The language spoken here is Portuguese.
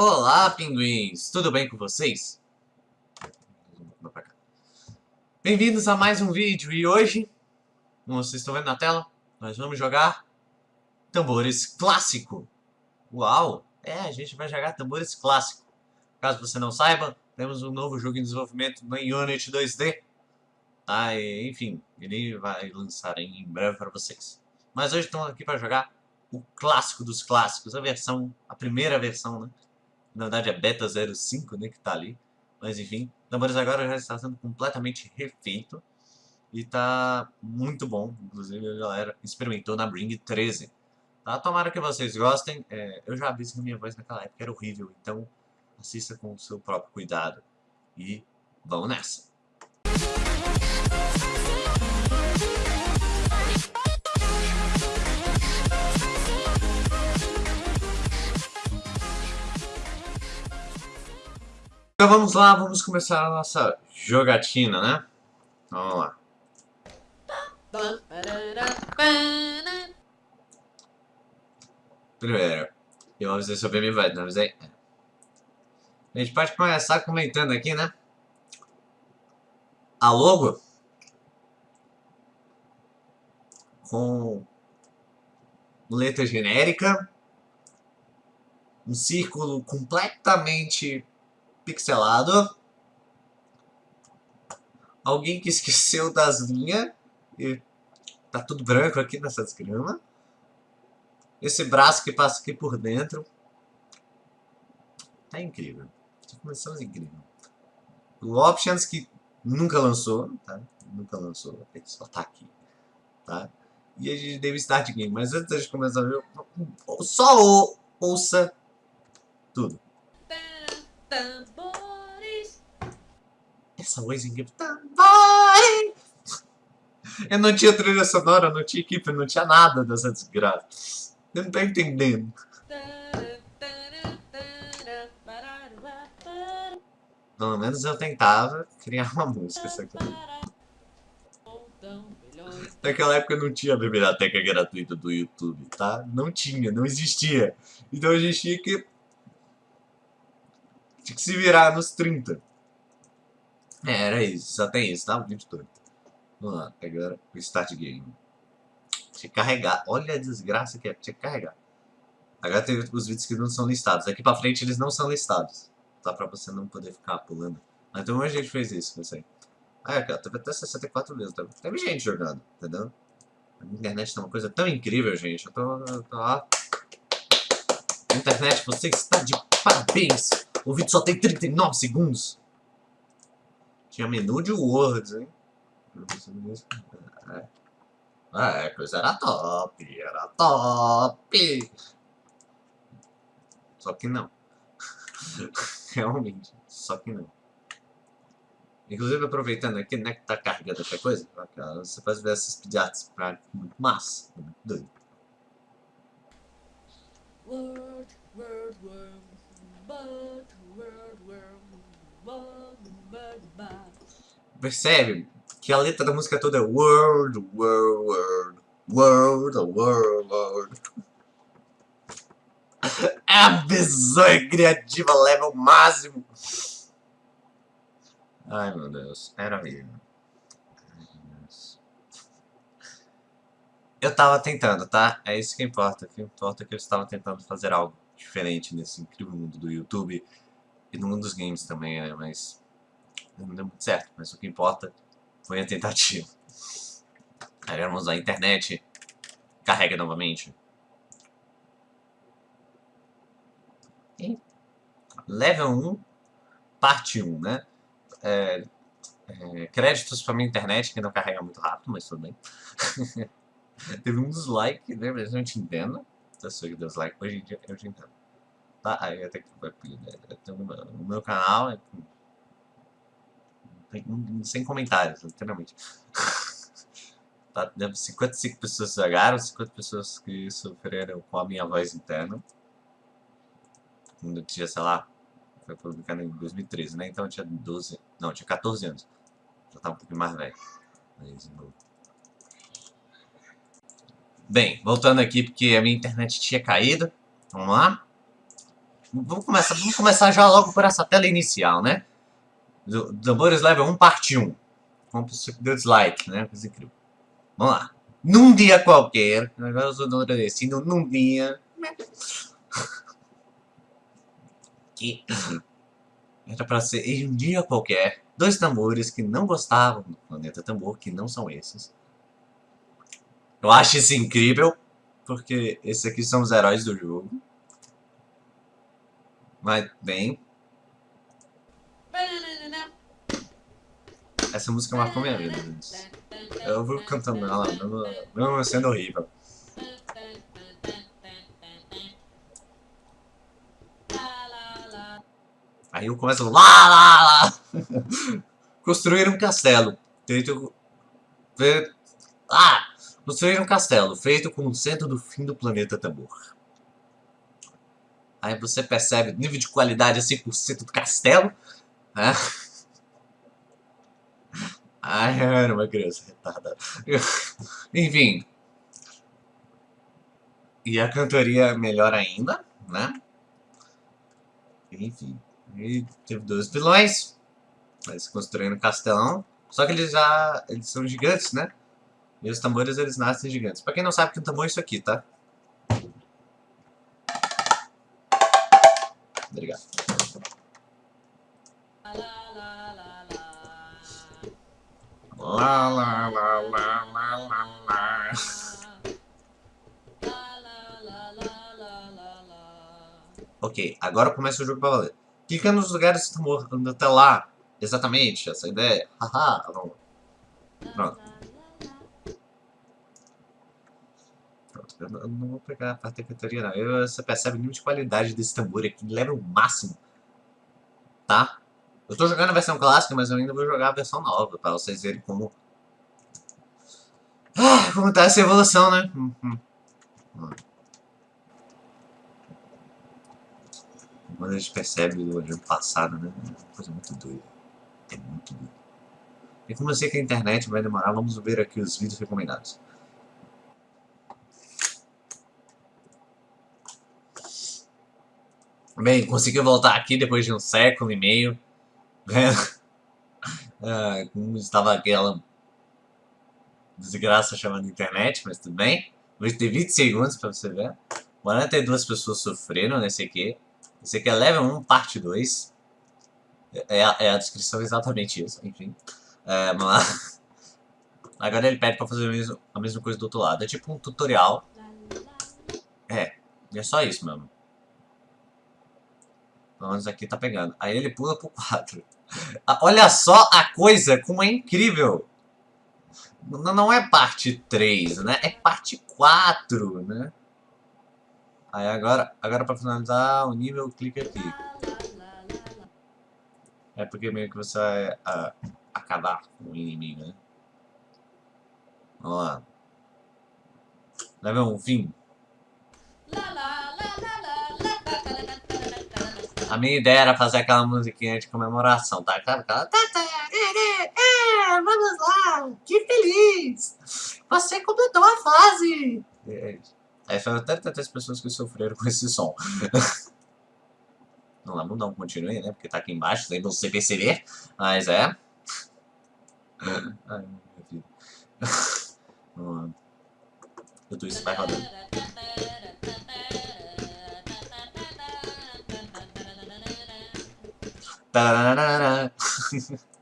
Olá, pinguins! Tudo bem com vocês? Bem-vindos a mais um vídeo e hoje, como vocês estão vendo na tela, nós vamos jogar Tambores Clássico. Uau! É, a gente vai jogar Tambores Clássico. Caso você não saiba, temos um novo jogo em desenvolvimento no Unity 2D. Tá, e, enfim, ele vai lançar em breve para vocês. Mas hoje estamos aqui para jogar o clássico dos clássicos, a versão, a primeira versão, né? Na verdade é Beta 05, né, que tá ali. Mas enfim, Tambores agora já está sendo completamente refeito e tá muito bom. Inclusive a galera experimentou na Bring 13. Tá? Tomara que vocês gostem. É, eu já aviso que minha voz naquela época era horrível, então assista com o seu próprio cuidado. E vamos nessa! Então vamos lá, vamos começar a nossa jogatina, né? Vamos lá. Primeiro, eu avisei sobre a minha não avisei? A gente pode começar comentando aqui, né? A logo com letra genérica, um círculo completamente pixelado. Alguém que esqueceu das linhas. E tá tudo branco aqui nessa desgrama. Esse braço que passa aqui por dentro. Tá incrível. Começamos incrível. O Options que nunca lançou, tá? Nunca lançou, ele só tá aqui, tá? E a gente deve start game, mas antes de começar a ver, só ouça tudo. Essa voz incrível. Vai! Eu não tinha trilha sonora, não tinha equipe, não tinha nada dessa desgraça. Eu não tô entendendo. Pelo menos eu tentava criar uma música. Naquela época não tinha a biblioteca gratuita do YouTube, tá? Não tinha, não existia. Então a gente tinha que... Tinha que se virar nos 30. É, era isso, só tem isso, tá? O vídeo todo. Vamos lá, agora o Start Game. Tinha que carregar. Olha a desgraça que é, tinha que carregar. Agora tem os vídeos que não são listados. Daqui pra frente eles não são listados. Tá? Pra você não poder ficar pulando. Mas então a gente fez isso, isso aí. Ah, cara, teve até 64 vezes. Teve, teve gente jogando, entendeu? A internet tá uma coisa tão incrível, gente. Eu tô, eu tô lá. Internet, você está de parabéns. O vídeo só tem 39 segundos. Tinha menu de Words, hein? É. é, coisa era top, era top. Só que não. Realmente, só que não. Inclusive, aproveitando aqui, né, que tá carregando essa coisa, você pode ver essas pediatras pra muito massa, muito doido. Word, word, word, word, word, word. Percebe que a letra da música toda é World, World, World, World, World, World. É a bizonha criativa level máximo. Ai meu Deus, era mesmo. Eu tava tentando, tá? É isso que importa. O que importa é que eu estava tentando fazer algo diferente nesse incrível mundo do YouTube e no mundo dos games também, né? Mas não deu muito certo. Mas o que importa foi a tentativa. Aí vamos à internet. Carrega novamente. E level 1, parte 1, né? É, é, créditos para minha internet, que não carrega muito rápido, mas tudo bem. Teve um dislike, né? Mas não te entendo. Eu sei que dislike hoje em dia eu te entendo. Tá? Aí até que vai no meu canal é sem comentários, literalmente. tá? 55 pessoas jogaram, 50 pessoas que sofreram com a minha voz interna. Quando eu tinha, sei lá, foi publicado em 2013, né? Então eu tinha 12, não, tinha 14 anos. Já tava um pouquinho mais velho. Bem, voltando aqui porque a minha internet tinha caído. Vamos lá. Vamos começar, vamos começar já logo por essa tela inicial, né? Tambores Level 1, parte 1. Vamos deu dislike, né? Coisa incrível. Vamos lá. Num dia qualquer, agora eu estou agradecendo, num dia... que era para ser em um dia qualquer, dois tambores que não gostavam do Planeta Tambor, que não são esses. Eu acho isso incrível, porque esses aqui são os heróis do jogo. Mas, bem... Essa música marcou minha vida, gente. Eu vou cantando ela, mesmo sendo horrível. Aí eu começo lá, lá, lá. Construir um castelo. Feito... ah! Construir um castelo feito com o centro do fim do planeta Tambor. Aí você percebe nível de qualidade a 100% do castelo. Né? Ai, era uma criança retardada. Enfim. E a cantoria melhor ainda, né? Enfim. E teve dois vilões. Eles construíram um castelão. Só que eles já... Eles são gigantes, né? E os tambores, eles nascem gigantes. Pra quem não sabe que um tambor é isso aqui, tá? Obrigado. Lá, lá, lá, lá, lá, lá, lá. Ok, agora começa o jogo pra valer. Clica nos lugares que estão andando até lá. Exatamente, essa ideia. Haha, vamos. Pronto. Pronto, eu não vou pegar a parte da cantoria não. Eu, você percebe o nível de qualidade desse tambor aqui, level máximo. Tá? Eu tô jogando a versão clássica, mas eu ainda vou jogar a versão nova, pra vocês verem como... Ah, como tá essa evolução, né? Hum, hum. Quando a gente percebe o ano passado, né? É uma coisa muito doida. É muito doido. E como eu sei que a internet vai demorar, vamos ver aqui os vídeos recomendados. Bem, consegui voltar aqui depois de um século e meio. Ah, como estava aquela desgraça chamada internet, mas tudo bem. Vou ter 20 segundos para você ver. 42 pessoas sofreram nesse aqui. Esse aqui é level 1, parte 2. É, é, é a descrição exatamente isso, enfim. É, mas... Agora ele pede pra fazer a a mesma coisa do outro lado. É tipo um tutorial. É, é só isso mesmo. Pelo menos aqui tá pegando. Aí ele pula pro 4. Ah, olha só a coisa como é incrível. Não, é parte 3, né? É parte 4, né? Aí agora, agora para finalizar o nível, clica aqui. É porque meio que você vai uh, acabar com o inimigo, né? Vamos lá. Level 1, fim. A minha ideia era fazer aquela musiquinha de comemoração, tá? Aquela... É, vamos lá! Que feliz! Você completou a fase! É. Aí foram tantas pessoas que sofreram com esse som. Não, dar um continue, né? Porque tá aqui embaixo, sem você perceber. Mas é. Ai, meu. Vamos lá. Tudo isso vai rodando. Ta -da -da -da -da.